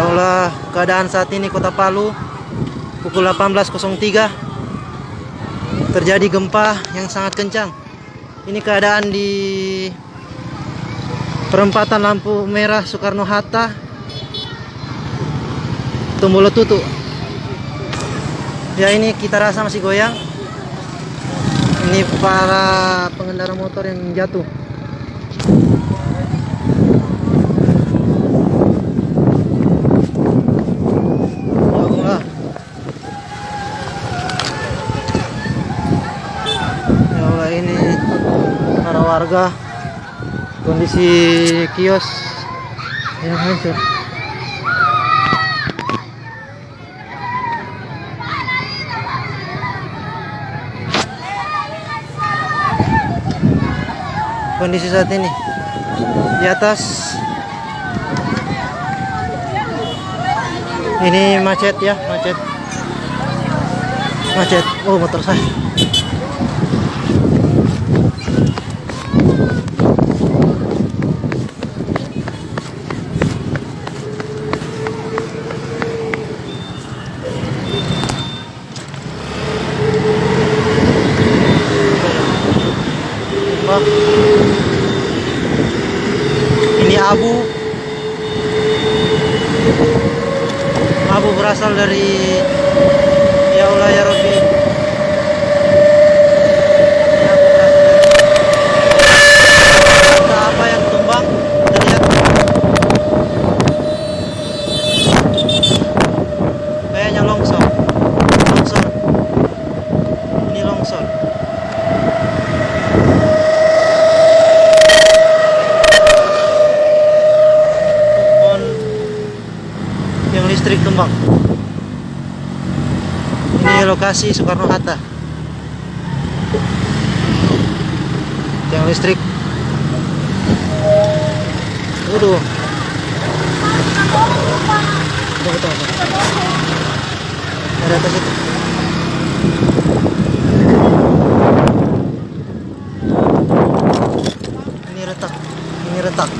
Ya Allah, keadaan saat ini Kota Palu pukul 18.03 terjadi gempa yang sangat kencang. Ini keadaan di perempatan lampu merah Soekarno Hatta. Tumbuh letutu. Ya ini kita rasa masih goyang. Ini para pengendara motor yang jatuh. Ya Allah. Ya Allah ini para warga. Kondisi kios yang hancur. Kondisi saat ini di atas. Ini macet ya macet. Macet. Oh motor saya Wah. ini abu abu berasal dari ya Allah ya Rabbi Ini abu berasal dari- Entah apa yang tumbang kita lihat kayaknya longsor longsor ini longsor pohon tumbang ini lokasi Soekarno Hatta. Yang listrik. Waduh. Tunggu. ada atas itu ini retak ini retak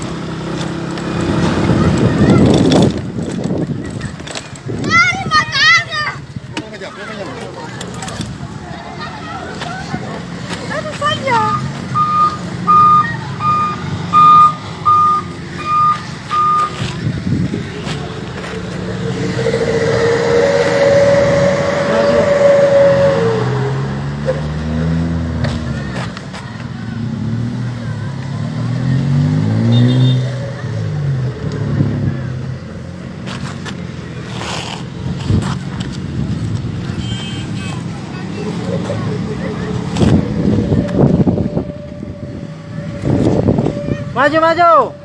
Maju maju.